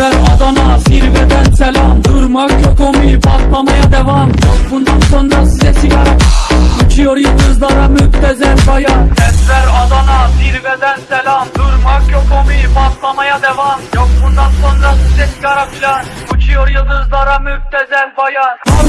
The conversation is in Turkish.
Defter Adana zirveden selam. Durmak yok omi patlamaya devam. Yok bundan sonra size sigara. Uçuyor yıldızlara müptezel bayan Defter Adana zirveden selam. Durmak yok omi patlamaya devam. Yok bundan sonra size sigara filan. Uçuyor yıldızlara müptezel bayan